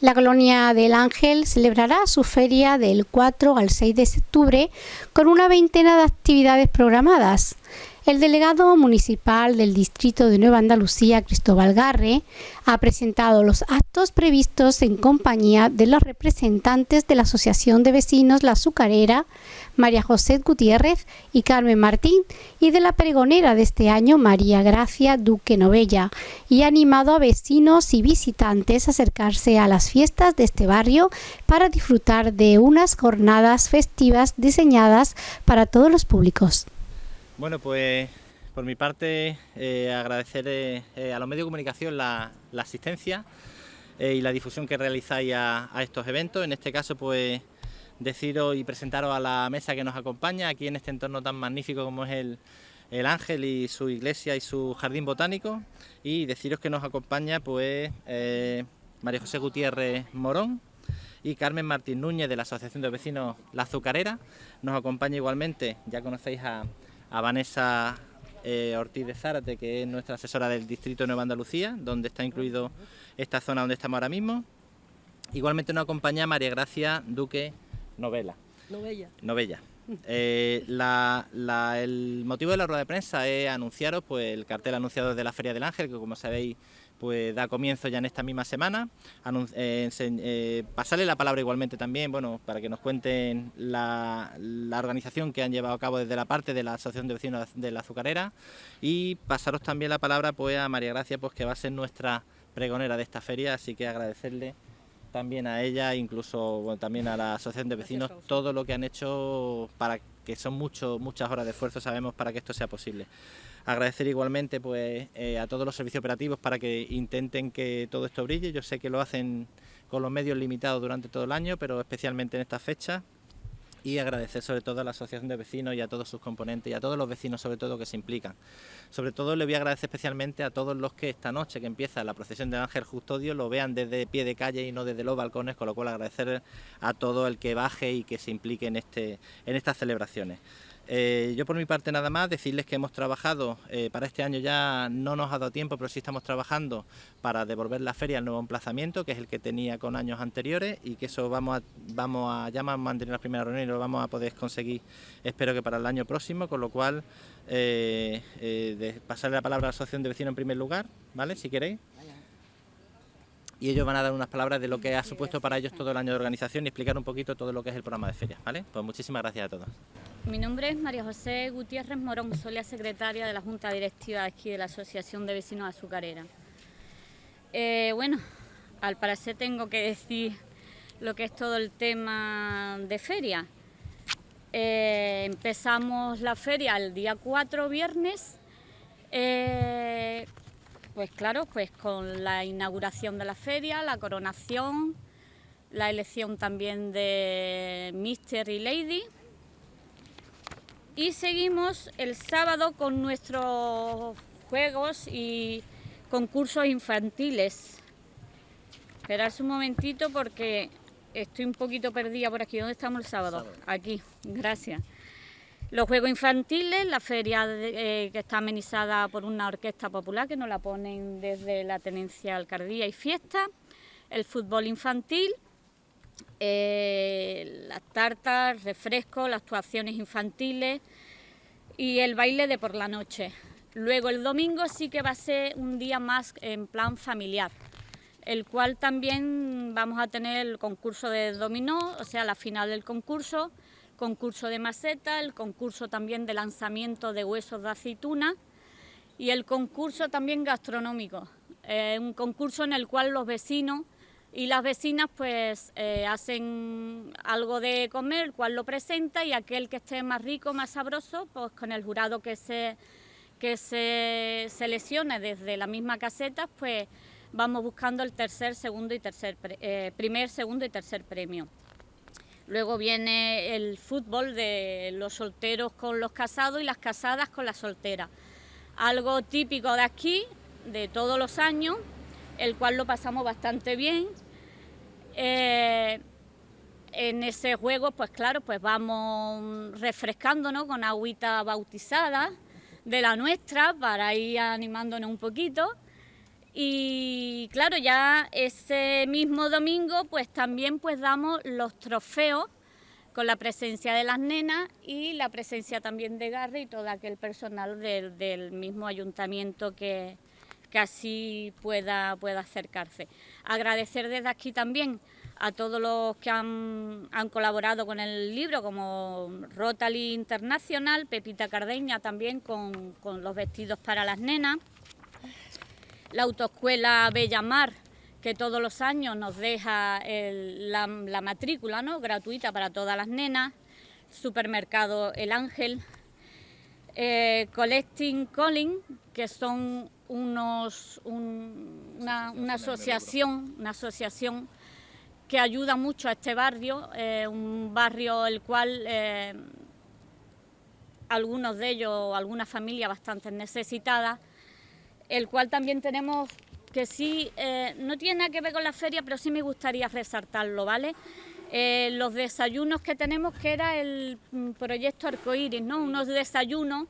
La colonia del Ángel celebrará su feria del 4 al 6 de octubre con una veintena de actividades programadas. El delegado municipal del distrito de Nueva Andalucía, Cristóbal Garre, ha presentado los actos previstos en compañía de los representantes de la Asociación de Vecinos La Azucarera, María José Gutiérrez y Carmen Martín, y de la pregonera de este año, María Gracia Duque Novella, y ha animado a vecinos y visitantes a acercarse a las fiestas de este barrio para disfrutar de unas jornadas festivas diseñadas para todos los públicos. Bueno, pues por mi parte eh, agradecer eh, eh, a los medios de comunicación la, asistencia y la difusión que realizáis a, estos eventos. En este caso, pues deciros y presentaros a la mesa que nos acompaña aquí en este entorno tan magnífico como es el, el Ángel y su iglesia y su jardín botánico y deciros que nos acompaña pues María José Gutiérrez Morón, y Carmen Martín Núñez de la Asociación de Vecinos La Azucarera. Nos acompaña igualmente, ya conocéis a, a Vanessa eh, Ortiz de Zárate, que es nuestra asesora del Distrito de Nueva Andalucía, donde está incluido esta zona donde estamos ahora mismo. Igualmente nos acompaña María Gracia Duque Novela. Novella. Novella. Eh, el motivo de la rueda de prensa es anunciaros pues, el cartel anunciado de la Feria del Ángel, que como sabéis pues da comienzo ya en esta misma semana. Eh, eh, pasarle la palabra igualmente también, bueno, para que nos cuenten la, organización que han llevado a cabo desde la parte de la Asociación de Vecinos de la Azucarera y pasaros también la palabra pues a María Gracia, pues que va a ser nuestra pregonera de esta feria, así que agradecerle también a ella, incluso también a la Asociación de Vecinos, todo lo que han hecho para que son mucho, muchas horas de esfuerzo, sabemos, para que esto sea posible. Agradecer igualmente pues, eh, a todos los servicios operativos para que intenten que todo esto brille. Yo sé que lo hacen con los medios limitados durante todo el año, pero especialmente en esta fecha. Y agradecer sobre todo a la Asociación de Vecinos y a todos sus componentes y a todos los vecinos sobre todo que se implican. Sobre todo le voy a agradecer especialmente a todos los que esta noche que empieza la procesión del Ángel Custodio lo vean desde pie de calle y no desde los balcones, con lo cual agradecer a todo el que baje y que se implique en, este, en estas celebraciones. Eh, yo por mi parte nada más, decirles que hemos trabajado, eh, para este año ya no nos ha dado tiempo, pero sí estamos trabajando para devolver la feria al nuevo emplazamiento, que es el que tenía con años anteriores, y que eso vamos a, vamos a ya mantener las primeras reuniones y lo vamos a poder conseguir, espero que para el año próximo, con lo cual, eh, pasarle la palabra a la Asociación de Vecinos en primer lugar, ¿vale? Si queréis y ellos van a dar unas palabras de lo que ha supuesto para ellos todo el año de organización y explicar un poquito todo lo que es el programa de feria, ¿vale? Pues muchísimas gracias a todos. Mi nombre es María José Gutiérrez Morón, soy secretaria de la Junta Directiva aquí de la Asociación de Vecinos Azucarera. Eh, bueno, al parecer tengo que decir lo que es todo el tema de feria. Eh, empezamos la feria el día 4, viernes, eh, pues claro, pues con la inauguración de la feria, la coronación, la elección también de Mister y Lady. Y seguimos el sábado con nuestros juegos y concursos infantiles. Esperad un momentito porque estoy un poquito perdida por aquí. ¿Dónde estamos el sábado? Aquí, gracias. Los Juegos Infantiles, la feria eh, que está amenizada por una orquesta popular que nos la ponen desde la Tenencia Alcaldía y Fiesta, el fútbol infantil, eh, las tartas, refrescos, las actuaciones infantiles y el baile de por la noche. Luego el domingo sí que va a ser un día más en plan familiar, el cual también vamos a tener el concurso de dominó, o sea, la final del concurso, concurso de maceta, el concurso también de lanzamiento de huesos de aceituna y el concurso también gastronómico, eh, un concurso en el cual los vecinos y las vecinas pues eh, hacen algo de comer, el cual lo presenta y aquel que esté más rico, más sabroso, pues con el jurado que se, que se seleccione desde la misma caseta, pues vamos buscando el tercer, segundo y tercer, eh, primer, segundo y tercer premio. Luego viene el fútbol de los solteros con los casados y las casadas con las solteras. Algo típico de aquí, de todos los años, el cual lo pasamos bastante bien. Eh, en ese juego, pues claro, pues vamos refrescándonos con agüita bautizada de la nuestra para ir animándonos un poquito. Y claro, ya ese mismo domingo pues también pues damos los trofeos con la presencia de las nenas y la presencia también de Garre y todo aquel personal del, mismo ayuntamiento que, así pueda, pueda acercarse. Agradecer desde aquí también a todos los que han, colaborado con el libro, como Rotary Internacional, Pepita Cardeña también con, los vestidos para las nenas, la autoescuela Bellamar, que todos los años nos deja la, matrícula ¿no? gratuita para todas las nenas, supermercado El Ángel, eh, Collecting Calling, que son unos, una, una, asociación, una asociación que ayuda mucho a este barrio, eh, un barrio el cual eh, algunos de ellos, algunas familias bastante necesitadas, el cual también tenemos que sí, eh, no tiene nada que ver con la feria, pero sí me gustaría resaltarlo, ¿vale? los desayunos que tenemos, que era el mm, proyecto Arcoiris, ¿no? Unos desayunos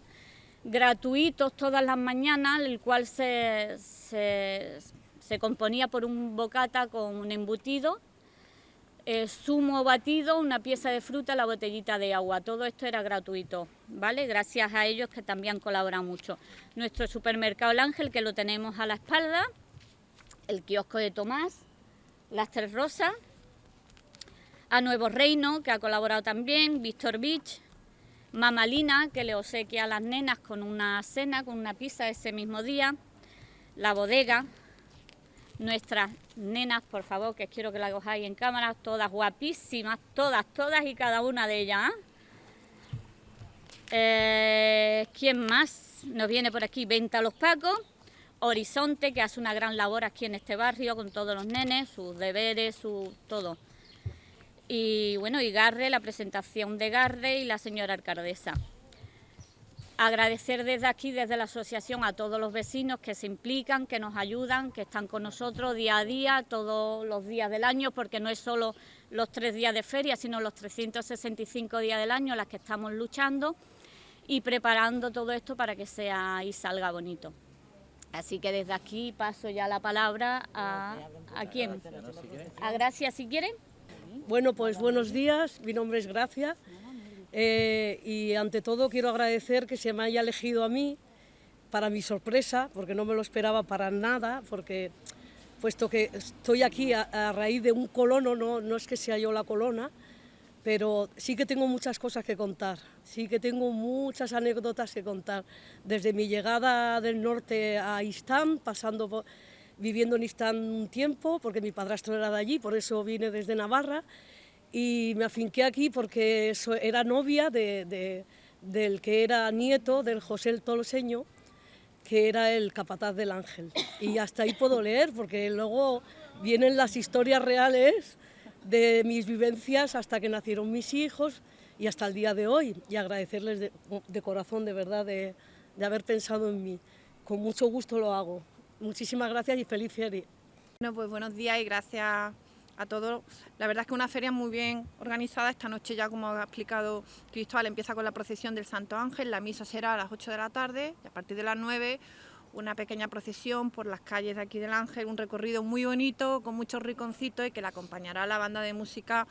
gratuitos todas las mañanas, el cual se, se, componía por un bocata con un embutido eh, zumo batido, una pieza de fruta, la botellita de agua. Todo esto era gratuito, ¿vale? Gracias a ellos que también colaboran mucho. Nuestro supermercado El Ángel, que lo tenemos a la espalda, el kiosco de Tomás, las Tres Rosas, a Nuevo Reino, que ha colaborado también, Víctor Beach, Mamalina, que le obsequia a las nenas con una cena, con una pizza ese mismo día, la bodega, nuestras nenas, por favor, que quiero que la cojáis en cámara, todas guapísimas, todas, todas y cada una de ellas. ¿eh? quién más nos viene por aquí? Venta Los Pacos, Horizonte, que hace una gran labor aquí en este barrio con todos los nenes, sus deberes, su todo. Y bueno, y Garre, la presentación de Garre y la señora alcaldesa. Agradecer desde aquí, desde la asociación, a todos los vecinos que se implican, que nos ayudan, que están con nosotros día a día, todos los días del año, porque no es solo los tres días de feria, sino los 365 días del año las que estamos luchando y preparando todo esto para que sea y salga bonito. Así que desde aquí paso ya la palabra a, ¿a quién? A Gracia, si quieren. Bueno, pues buenos días, mi nombre es Gracia. Eh, y ante todo quiero agradecer que se me haya elegido a mí para mi sorpresa, porque no me lo esperaba para nada, porque puesto que estoy aquí a, raíz de un colono, no, no es que sea yo la colona, pero sí que tengo muchas cosas que contar, sí que tengo muchas anécdotas que contar, desde mi llegada del norte a Istán, pasando viviendo en Istán un tiempo, porque mi padrastro era de allí, por eso vine desde Navarra, y me afinqué aquí porque era novia de, del que era nieto del José el Toloseño, que era el capataz del Ángel. Y hasta ahí puedo leer, porque luego vienen las historias reales de mis vivencias hasta que nacieron mis hijos y hasta el día de hoy. Y agradecerles de, corazón, de verdad, de, de, haber pensado en mí. Con mucho gusto lo hago. Muchísimas gracias y feliz feria. Bueno, pues buenos días y gracias a todos. La verdad es que una feria muy bien organizada. Esta noche ya, como ha explicado Cristóbal, empieza con la procesión del Santo Ángel. La misa será a las 8 de la tarde y a partir de las 9 una pequeña procesión por las calles de aquí del Ángel, un recorrido muy bonito, con muchos riconcitos y que la acompañará la banda de música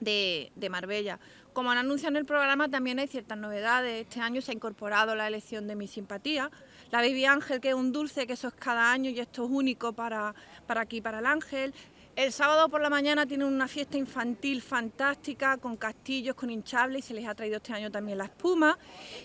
de, de, Marbella. Como han anunciado en el programa, también hay ciertas novedades. Este año se ha incorporado la elección de mi simpatía. La Baby Ángel, que es un dulce, que eso es cada año y esto es único para, para aquí, para el Ángel. El sábado por la mañana tienen una fiesta infantil fantástica con castillos, con hinchables y se les ha traído este año también la espuma.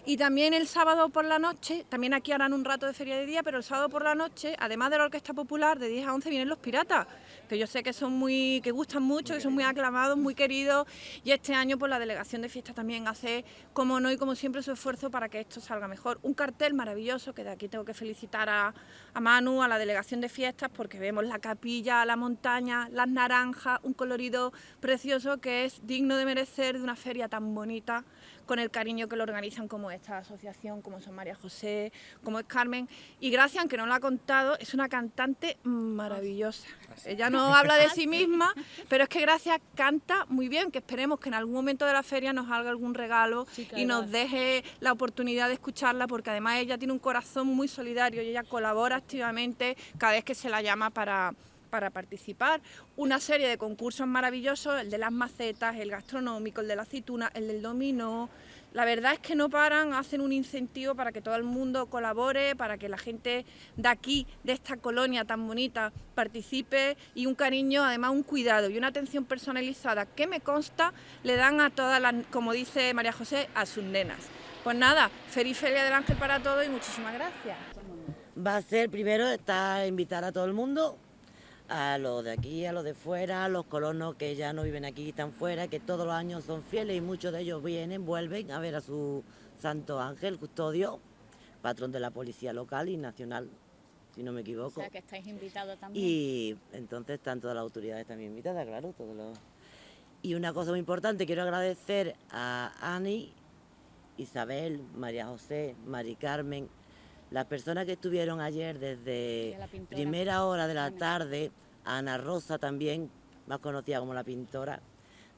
Y también el sábado por la noche, también aquí harán un rato de feria de día, pero el sábado por la noche, además de la orquesta popular, de 10 a 11 vienen los piratas, que yo sé que son muy, que gustan mucho, que son muy aclamados, muy queridos. Y este año pues la delegación de fiesta también hace, como no y como siempre, su esfuerzo para que esto salga mejor. Un cartel maravilloso, que de aquí tengo que felicitar a, a Manu, a la delegación de fiestas, porque vemos la capilla, la montaña, las naranjas, un colorido precioso que es digno de merecer de una feria tan bonita, con el cariño que lo organizan como esta asociación, como son María José, como es Carmen. Y Gracia, aunque no lo ha contado, es una cantante maravillosa. Ella no habla de sí misma, pero es que Gracia canta muy bien, que esperemos que en algún momento de la feria nos haga algún regalo y nos deje la oportunidad de escucharla, porque además ella tiene un corazón muy solidario y ella colabora activamente cada vez que se la llama para para participar. Una serie de concursos maravillosos, el de las macetas, el gastronómico, el de la aceituna, el del dominó. La verdad es que no paran, hacen un incentivo para que todo el mundo colabore, para que la gente de aquí, de esta colonia tan bonita, participe y un cariño, además un cuidado y una atención personalizada que me consta le dan a todas las, como dice María José, a sus nenas. Pues nada, feliz Feria del Ángel para todos y muchísimas gracias. Va a ser primero está invitar a todo el mundo, a los de aquí, a los de fuera, a los colonos que ya no viven aquí están fuera, que todos los años son fieles y muchos de ellos vienen, vuelven a ver a su santo ángel, custodio, patrón de la policía local y nacional, si no me equivoco. O sea que estáis invitados también. Y entonces están todas las autoridades también invitadas, claro, todos los... Y una cosa muy importante, quiero agradecer a Ani, Isabel, María José, Mari Carmen, las personas que estuvieron ayer desde primera hora de la Ana. tarde, Ana Rosa también, más conocida como la pintora,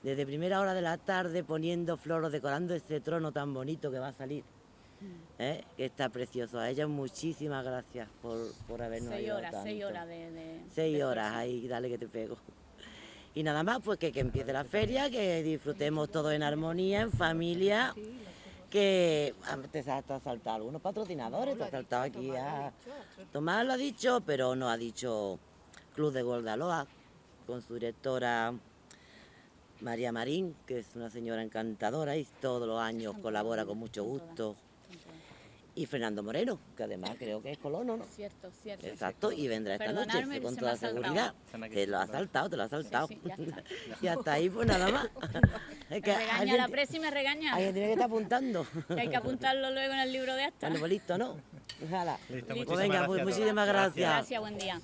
desde primera hora de la tarde poniendo flores, decorando este trono tan bonito que va a salir, Mm. ¿eh? que está precioso. A ellas muchísimas gracias por, por habernos seis ayudado horas, seis tanto. horas de, de- Seis de horas ahí, dale que te pego. Y nada más, pues que, que empiece la feria, que disfrutemos todos en armonía, en familia, que ah, te ha saltado algunos patrocinadores, te ha saltado aquí a... Tomás lo ha dicho, pero no ha dicho Club de Goldaloa, con su directora María Marín, que es una señora encantadora y todos los años colabora con mucho gusto. Y Fernando Moreno, que además creo que es colono, ¿no? Cierto, cierto. Exacto, y vendrá esta noche con toda seguridad. Te lo ha saltado, te lo ha saltado. sí, ya está. y hasta ahí, pues nada más. Es que Me regaña alguien la me regaña. alguien tiene que estar apuntando. Que hay que apuntarlo luego en el libro de actas. Bueno, pues listo, ¿no? Ojalá. Listo, Pues muchísimas venga, gracias pues muchísimas gracias. Gracias, buen día.